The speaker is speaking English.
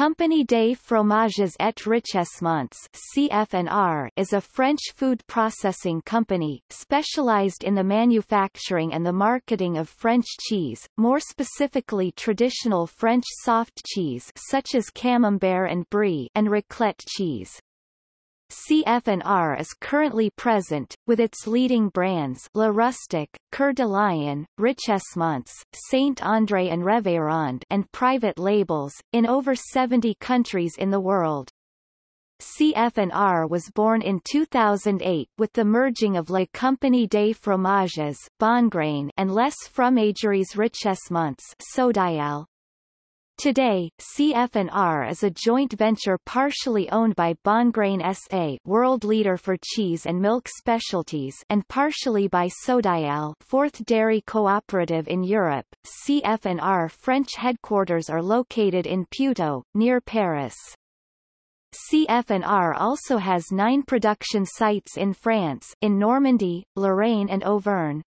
Compagnie des Fromages et RichesMonts CF&R is a French food processing company, specialized in the manufacturing and the marketing of French cheese, more specifically traditional French soft cheese such as Camembert and Brie and raclette cheese. CF&R is currently present, with its leading brands La Rustique, Coeur de Lion, RichesMonts, Saint-André and Reverend and private labels, in over 70 countries in the world. CF&R was born in 2008 with the merging of La Compagnie des Fromages Bongrain and Les Fromageries RichesMonts Sodiaal, Today, CF&R is a joint venture partially owned by Bongrain SA world leader for cheese and milk specialties and partially by Sodiaal fourth dairy cooperative in Europe. CF&R French headquarters are located in Puteaux, near Paris. CF&R also has nine production sites in France in Normandy, Lorraine and Auvergne.